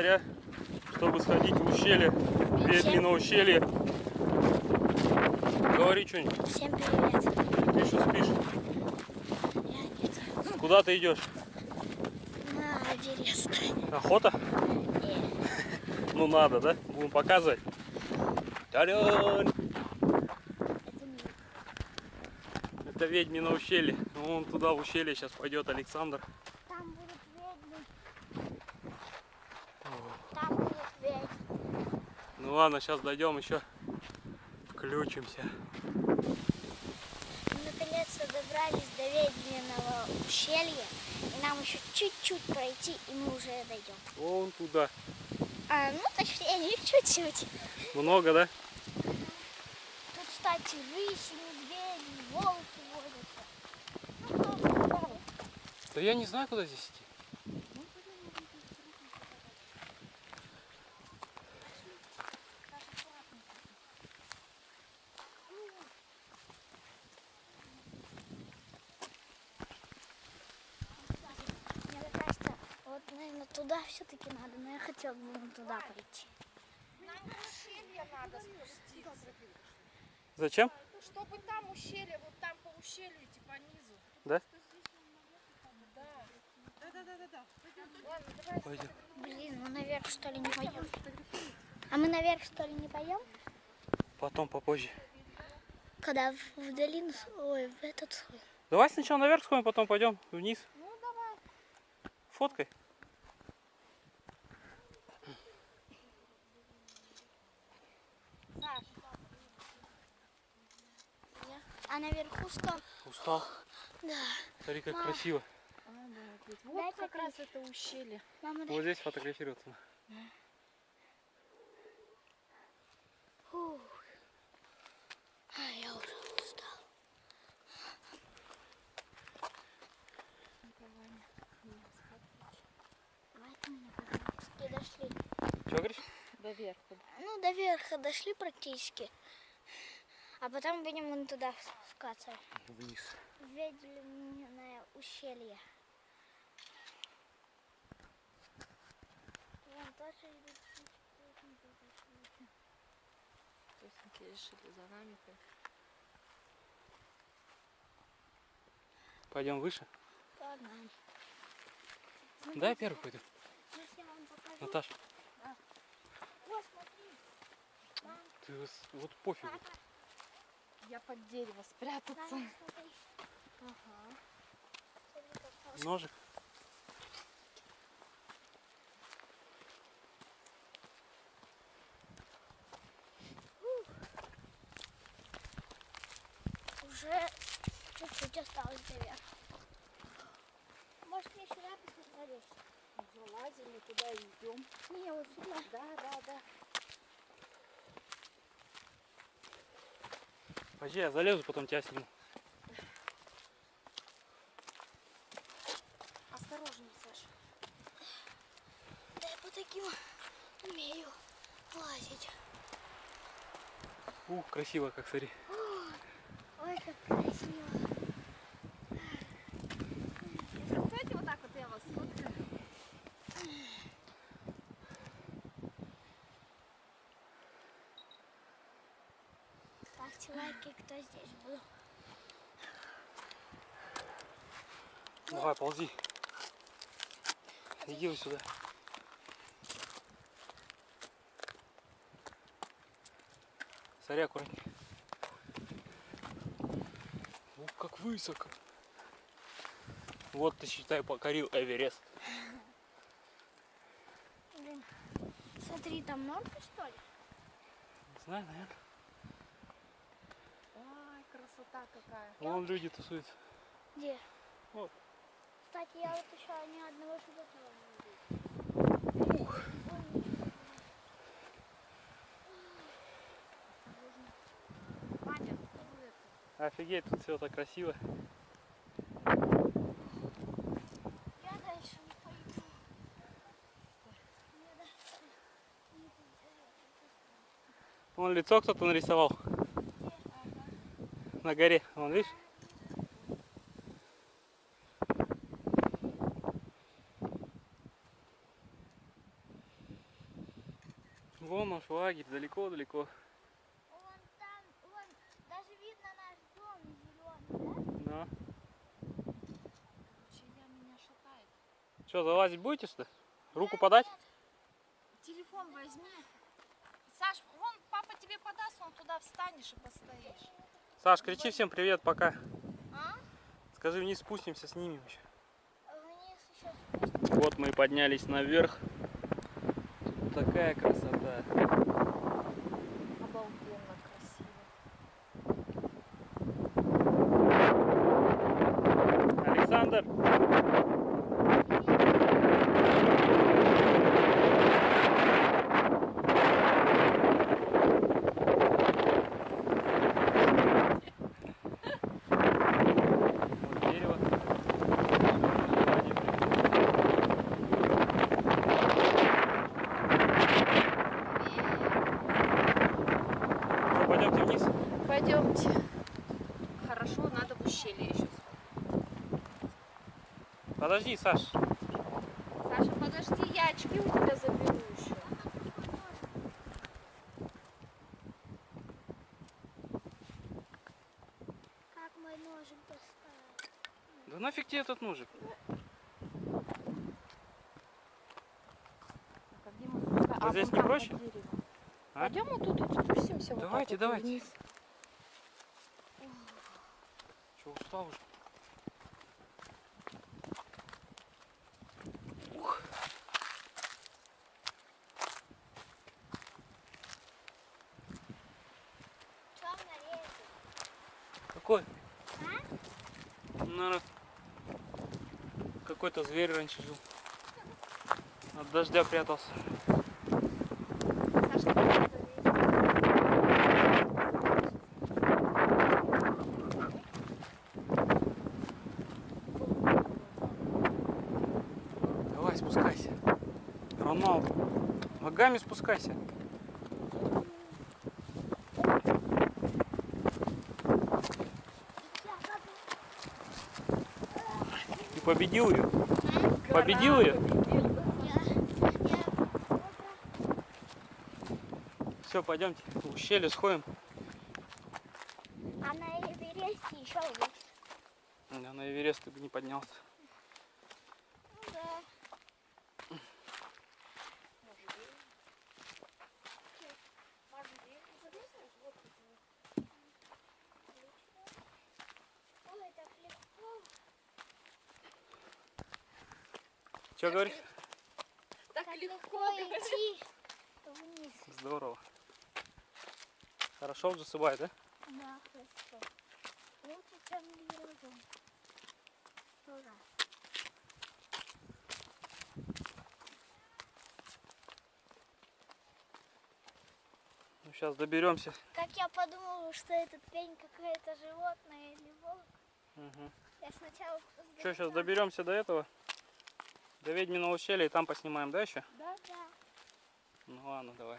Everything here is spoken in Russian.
Заря, чтобы сходить в ущелье, Ведьмино ущелье. Говори что-нибудь. Всем привет. Ты еще спишь? Я нет. Куда ты идешь? На Эверест. Охота? И Ну надо, да? Будем показывать. Та-дам! это Ведьмино ущелье. Вон туда в ущелье сейчас пойдет Александр. Там будут Там ведьмы. Ну ладно, сейчас дойдем еще. Включимся. Мы наконец-то добрались до ведьминого ущелья. И нам еще чуть-чуть пройти, и мы уже дойдем. Вон туда. А, ну точнее, не чуть-чуть. Много, да? Тут, кстати, рыси, медведи, волки водятся. Ну, кто знает. Да я не знаю, куда здесь идти. Мне кажется, вот, наверное, туда все-таки надо, но я хотела бы туда пойти. Нам в ущелье надо спуститься. Зачем? Чтобы там ущелье, вот там по ущелью идти по низу. Да? Да. Да, да, да, да, да. Ладно, давай. Пойдем. Блин, мы наверх что ли не пойдем? А мы наверх что ли не пойдем? Потом, попозже. Когда в, в долину, ой, в этот слой. Давай сначала наверх сходим, потом пойдем вниз. Ну, давай. Фоткай. Саш, А наверху что? Устал. Да. Смотри, как Мам. красиво. вот Дай как раз это ущелье. Мама, дай. Вот здесь фотографироваться. Фух. А, я уже устал. Дошли. Что говоришь? До верха. Ну, до верха дошли практически. А потом будем вон туда скатывать. Вниз. Ведьминое ущелье. Вон тоже идут птички. Тесенки решили за нами. Пойдем выше. Погнали. Дай первый пойду. Наташа, Вот, смотри. ты вот пофигу. Я под дерево спрятаться. Смотри. Ага. Ножик. Уже чуть-чуть осталось до верха. Может мне сюда посмотреть? Залазим и куда идем. Не, вот сюда. Да, да, да. Пойди, я залезу, потом тебя сниму. Осторожнее, Саша. Да я по таким умею лазить. Ух, красиво как, смотри. Ой, как красиво. Кстати, вот так вот я вас сфоткаю. Ставьте лайки, кто здесь был. Давай, ползи. Иди вот сюда. Смотри, аккуратнее. Ух, как высоко. Вот ты, считай, покорил Эверест. Блин, смотри, там норка, что ли? Не знаю, наверное. Красота какая. Вон люди тусуются. Где? Вот. Кстати, я вот еще ни одного животного не видела. Маня, Офигеть, тут все так красиво. Я дальше не пойду. Вон лицо кто-то нарисовал. На горе. Вон, видишь? лагерь далеко-далеко. Вон там, вон, даже видно наш дом зеленый, да? Да. Короче, я меня шатает. Что, залазить будете сюда? Руку подать? Телефон возьми. Саш, вон папа тебе подаст, он туда встанешь и постоишь. Саш, кричи всем привет, пока. А? Скажи, вниз спустимся, снимем еще. Вниз еще Вот мы и поднялись наверх. Тут такая красота. Обалденно красиво. Александр! Вот дерево. Что, пойдемте вниз? Пойдемте. Хорошо, надо в ущелье еще Подожди, Саш. Саша, подожди, я очки у тебя заберу еще. Как мой ножик достать? Да нафиг тебе этот ножик? А где мы спуска- Вот здесь не проще? А? Пойдем вот тут вот спустимся. Давайте, вот давайте. вниз. Че, устал уже? Нарезать? Какой? Наверное, какой-то зверь раньше жил. От дождя прятался. Саша, спускайся. Роналду. Ногами спускайся. Ты победил ее? Победил ее? Все, пойдемте в ущелье сходим. а на Эвересте еще выше. Я на Эверест ты бы не поднялся. Ну да. Ой, так легко. Че говоришь? Так Так легко. идти вниз. Здорово. Хорошо засыпай, да? Да, хорошо. Лучше, чем веревком. Ура. Ну, сейчас доберемся. Как я подумала, что этот пень какое-то животное или волк. Угу. Я сначала... Что, сейчас доберемся до этого? До ведьминого ущелья и там поснимаем, да, еще? Да, да. Ну ладно, давай.